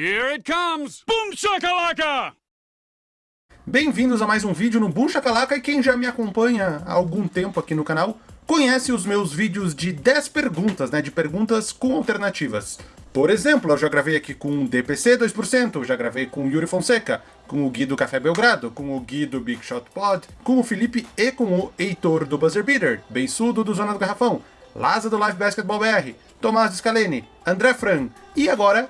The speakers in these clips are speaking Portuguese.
Here it comes! Boom shakalaka! Bem-vindos a mais um vídeo no Boom Shakalaka e quem já me acompanha há algum tempo aqui no canal conhece os meus vídeos de 10 perguntas, né, de perguntas com alternativas. Por exemplo, eu já gravei aqui com o DPC 2%, já gravei com o Yuri Fonseca, com o Gui do Café Belgrado, com o Gui do Big Shot Pod, com o Felipe e com o Heitor do Buzzer Beater, Beisudo do Zona do Garrafão, Laza do Live Basketball BR, Tomás Scalene, André Fran e agora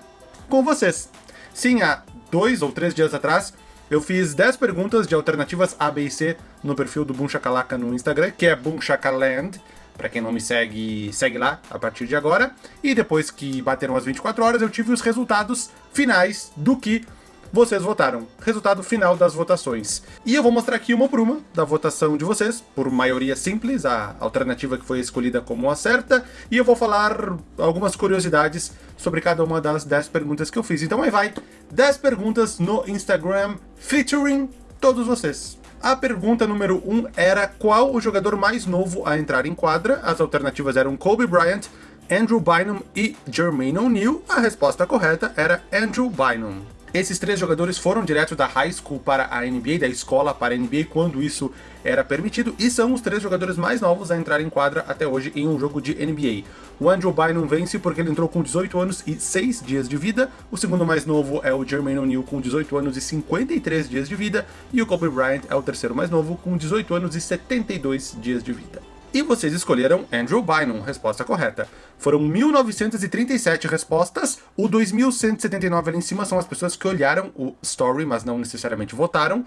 com vocês. Sim, há dois ou três dias atrás eu fiz 10 perguntas de alternativas A, B e C no perfil do Boom Shakalaka no Instagram, que é Boom Shakaland. Pra quem não me segue, segue lá a partir de agora. E depois que bateram as 24 horas, eu tive os resultados finais do que vocês votaram. Resultado final das votações. E eu vou mostrar aqui uma por uma da votação de vocês, por maioria simples, a alternativa que foi escolhida como a certa, e eu vou falar algumas curiosidades sobre cada uma das 10 perguntas que eu fiz. Então aí vai, 10 perguntas no Instagram featuring todos vocês. A pergunta número 1 um era qual o jogador mais novo a entrar em quadra? As alternativas eram Kobe Bryant, Andrew Bynum e Jermaine O'Neal. A resposta correta era Andrew Bynum. Esses três jogadores foram direto da high school para a NBA, da escola para a NBA, quando isso era permitido, e são os três jogadores mais novos a entrar em quadra até hoje em um jogo de NBA. O Andrew Bynum vence porque ele entrou com 18 anos e 6 dias de vida, o segundo mais novo é o Jermaine O'Neal com 18 anos e 53 dias de vida, e o Kobe Bryant é o terceiro mais novo com 18 anos e 72 dias de vida. E vocês escolheram Andrew Bynum, resposta correta. Foram 1937 respostas, o 2179 ali em cima são as pessoas que olharam o story, mas não necessariamente votaram.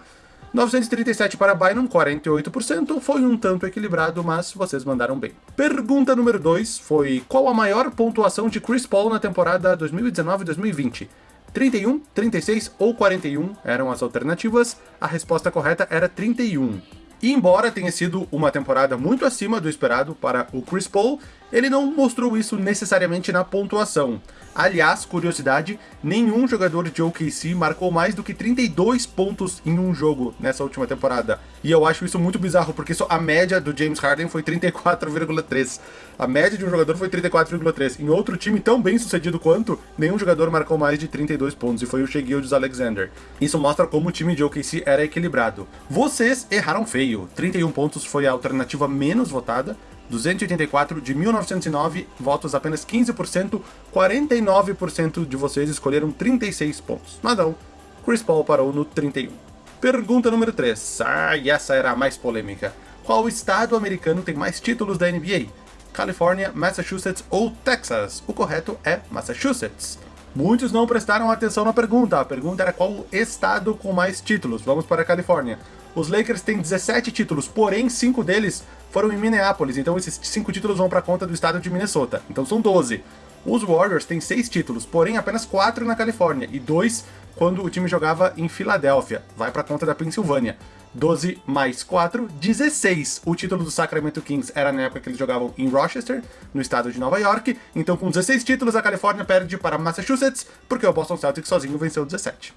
937 para Bynum, 48%, foi um tanto equilibrado, mas vocês mandaram bem. Pergunta número 2 foi qual a maior pontuação de Chris Paul na temporada 2019-2020? 31, 36 ou 41 eram as alternativas, a resposta correta era 31. E embora tenha sido uma temporada muito acima do esperado para o Chris Paul, ele não mostrou isso necessariamente na pontuação. Aliás, curiosidade, nenhum jogador de OKC marcou mais do que 32 pontos em um jogo nessa última temporada. E eu acho isso muito bizarro, porque a média do James Harden foi 34,3. A média de um jogador foi 34,3. Em outro time tão bem sucedido quanto, nenhum jogador marcou mais de 32 pontos, e foi o Shea Alexander. Isso mostra como o time de OKC era equilibrado. Vocês erraram feio. 31 pontos foi a alternativa menos votada, 284 de 1909 votos, apenas 15%, 49% de vocês escolheram 36 pontos. Mas não, Chris Paul parou no 31. Pergunta número 3. Ah, e essa era a mais polêmica. Qual estado americano tem mais títulos da NBA? Califórnia, Massachusetts ou Texas? O correto é Massachusetts. Muitos não prestaram atenção na pergunta. A pergunta era qual estado com mais títulos. Vamos para a Califórnia. Os Lakers têm 17 títulos, porém 5 deles foram em Minneapolis, então esses 5 títulos vão para conta do estado de Minnesota, então são 12. Os Warriors têm 6 títulos, porém apenas 4 na Califórnia, e 2 quando o time jogava em Filadélfia, vai para conta da Pensilvânia. 12 mais 4, 16. O título do Sacramento Kings era na época que eles jogavam em Rochester, no estado de Nova York. Então, com 16 títulos, a Califórnia perde para Massachusetts, porque o Boston Celtics sozinho venceu 17.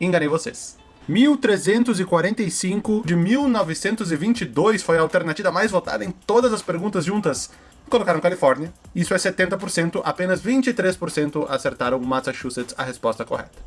Enganei vocês. 1345 de 1922 foi a alternativa mais votada em todas as perguntas juntas. Colocaram Califórnia. Isso é 70%, apenas 23% acertaram Massachusetts a resposta correta.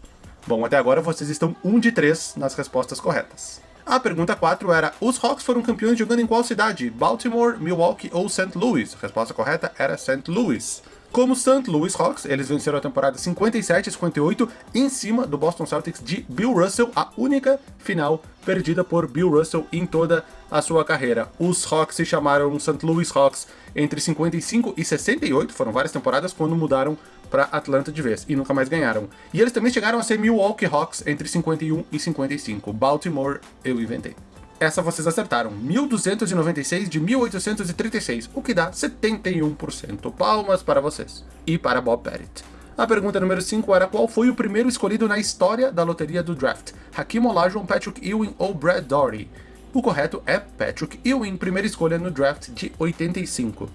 Bom, até agora vocês estão 1 de 3 nas respostas corretas. A pergunta 4 era, os Hawks foram campeões jogando em qual cidade? Baltimore, Milwaukee ou St. Louis? A resposta correta era St. Louis. Como St. Louis Hawks, eles venceram a temporada 57 e 58 em cima do Boston Celtics de Bill Russell, a única final perdida por Bill Russell em toda a sua carreira. Os Hawks se chamaram St. Louis Hawks entre 55 e 68, foram várias temporadas, quando mudaram para Atlanta de vez, e nunca mais ganharam. E eles também chegaram a ser Milwaukee Hawks entre 51 e 55. Baltimore eu inventei. Essa vocês acertaram, 1296 de 1836, o que dá 71%. Palmas para vocês. E para Bob Pettit. A pergunta número 5 era qual foi o primeiro escolhido na história da loteria do draft? Hakim Olajuwon, Patrick Ewing ou Brad Doherty? O correto é Patrick Ewing, primeira escolha no draft de 85.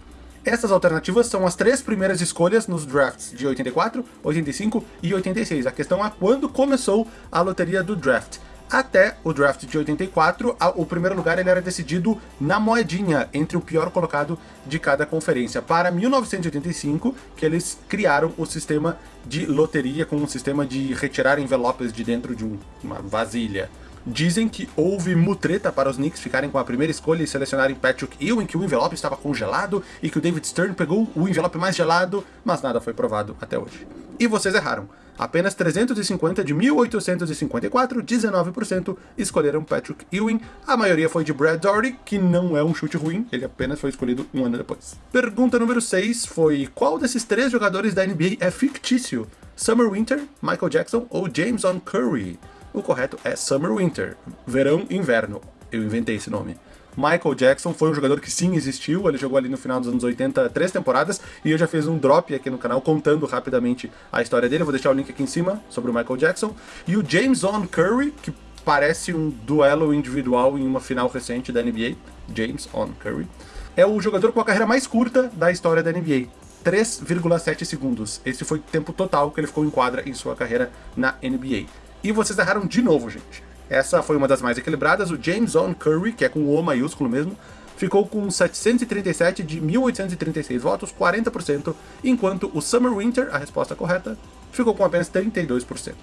Essas alternativas são as três primeiras escolhas nos drafts de 84, 85 e 86. A questão é quando começou a loteria do draft. Até o draft de 84, o primeiro lugar ele era decidido na moedinha, entre o pior colocado de cada conferência. Para 1985, que eles criaram o sistema de loteria com um sistema de retirar envelopes de dentro de uma vasilha. Dizem que houve mutreta para os Knicks ficarem com a primeira escolha e selecionarem Patrick Ewing, que o envelope estava congelado e que o David Stern pegou o envelope mais gelado, mas nada foi provado até hoje. E vocês erraram. Apenas 350 de 1854, 19%, escolheram Patrick Ewing. A maioria foi de Brad Doherty, que não é um chute ruim, ele apenas foi escolhido um ano depois. Pergunta número 6 foi: qual desses três jogadores da NBA é fictício? Summer Winter, Michael Jackson ou James On Curry? O correto é Summer Winter, verão e inverno. Eu inventei esse nome. Michael Jackson foi um jogador que sim existiu, ele jogou ali no final dos anos 80 três temporadas, e eu já fiz um drop aqui no canal contando rapidamente a história dele, eu vou deixar o link aqui em cima sobre o Michael Jackson. E o James On Curry, que parece um duelo individual em uma final recente da NBA, James On Curry, é o jogador com a carreira mais curta da história da NBA. 3,7 segundos. Esse foi o tempo total que ele ficou em quadra em sua carreira na NBA. E vocês erraram de novo, gente. Essa foi uma das mais equilibradas. O James On Curry, que é com o maiúsculo mesmo, ficou com 737 de 1836 votos, 40%, enquanto o Summer Winter, a resposta correta, ficou com apenas 32%.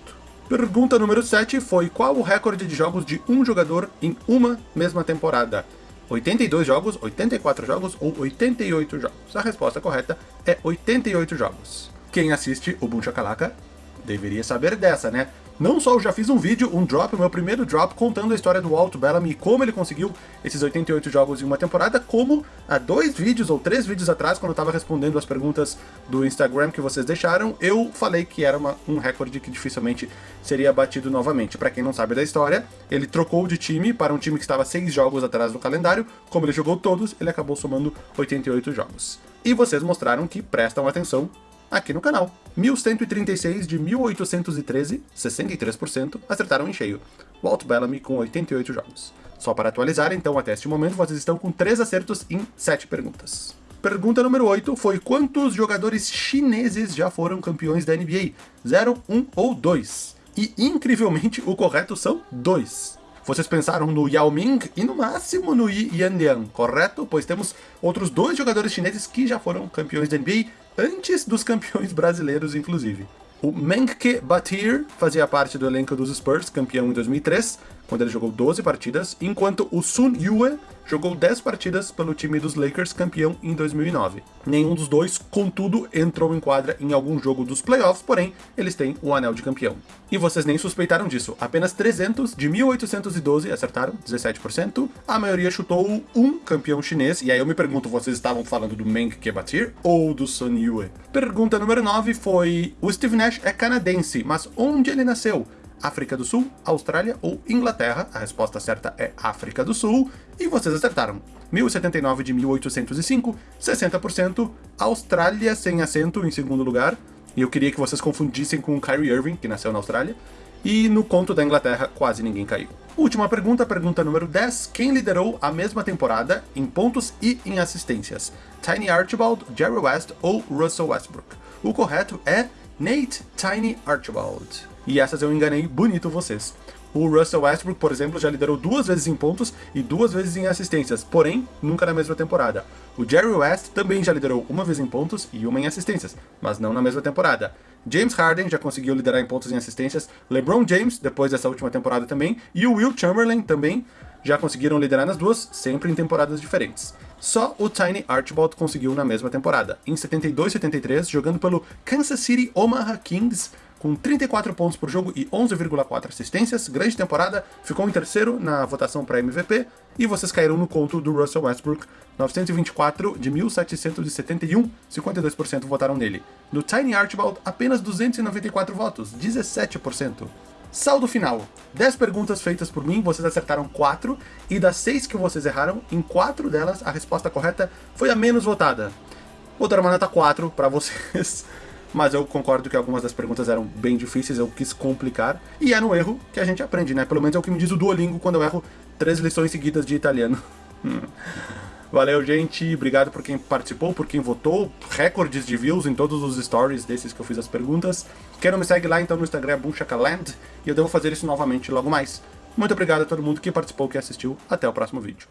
Pergunta número 7 foi qual o recorde de jogos de um jogador em uma mesma temporada? 82 jogos, 84 jogos ou 88 jogos? A resposta correta é 88 jogos. Quem assiste o Boom Shakalaka deveria saber dessa, né? Não só eu já fiz um vídeo, um drop, o meu primeiro drop, contando a história do Walt Bellamy e como ele conseguiu esses 88 jogos em uma temporada, como há dois vídeos ou três vídeos atrás, quando eu estava respondendo as perguntas do Instagram que vocês deixaram, eu falei que era uma, um recorde que dificilmente seria batido novamente. Para quem não sabe da história, ele trocou de time para um time que estava seis jogos atrás do calendário, como ele jogou todos, ele acabou somando 88 jogos. E vocês mostraram que prestam atenção aqui no canal. 1136 de 1813, 63%, acertaram em cheio. Walt Bellamy com 88 jogos. Só para atualizar, então, até este momento, vocês estão com 3 acertos em 7 perguntas. Pergunta número 8 foi quantos jogadores chineses já foram campeões da NBA? 0, 1 ou 2? E, incrivelmente, o correto são 2. Vocês pensaram no Yao Ming e no máximo no Yi Yanliang, correto? Pois temos outros dois jogadores chineses que já foram campeões da NBA antes dos campeões brasileiros, inclusive. O Menke Batir fazia parte do elenco dos Spurs, campeão em 2003, quando ele jogou 12 partidas, enquanto o Sun Yue jogou 10 partidas pelo time dos Lakers, campeão em 2009. Nenhum dos dois, contudo, entrou em quadra em algum jogo dos playoffs, porém, eles têm o anel de campeão. E vocês nem suspeitaram disso, apenas 300 de 1812 acertaram, 17%, a maioria chutou um campeão chinês, e aí eu me pergunto, vocês estavam falando do Meng Kebatir ou do Sun Yue? Pergunta número 9 foi, o Steve Nash é canadense, mas onde ele nasceu? África do Sul, Austrália ou Inglaterra? A resposta certa é África do Sul, e vocês acertaram. 1079 de 1805, 60%, Austrália sem acento em segundo lugar, e eu queria que vocês confundissem com Kyrie Irving, que nasceu na Austrália, e no conto da Inglaterra quase ninguém caiu. Última pergunta, pergunta número 10. Quem liderou a mesma temporada em pontos e em assistências? Tiny Archibald, Jerry West ou Russell Westbrook? O correto é Nate Tiny Archibald. E essas eu enganei bonito vocês. O Russell Westbrook, por exemplo, já liderou duas vezes em pontos e duas vezes em assistências, porém, nunca na mesma temporada. O Jerry West também já liderou uma vez em pontos e uma em assistências, mas não na mesma temporada. James Harden já conseguiu liderar em pontos e assistências, LeBron James, depois dessa última temporada também, e o Will Chamberlain também já conseguiram liderar nas duas, sempre em temporadas diferentes. Só o Tiny Archibald conseguiu na mesma temporada, em 72-73, jogando pelo Kansas City Omaha Kings, com 34 pontos por jogo e 11,4 assistências, grande temporada, ficou em terceiro na votação para MVP, e vocês caíram no conto do Russell Westbrook, 924 de 1771, 52% votaram nele. No Tiny Archibald, apenas 294 votos, 17%. Saldo final. 10 perguntas feitas por mim, vocês acertaram 4, e das 6 que vocês erraram, em 4 delas a resposta correta foi a menos votada. Vou dar uma nota 4 para vocês mas eu concordo que algumas das perguntas eram bem difíceis, eu quis complicar, e é no erro que a gente aprende, né? Pelo menos é o que me diz o Duolingo quando eu erro três lições seguidas de italiano. Valeu, gente. Obrigado por quem participou, por quem votou. Recordes de views em todos os stories desses que eu fiz as perguntas. Quem não me segue lá, então, no Instagram, é Bunchakaland. E eu devo fazer isso novamente logo mais. Muito obrigado a todo mundo que participou, que assistiu. Até o próximo vídeo.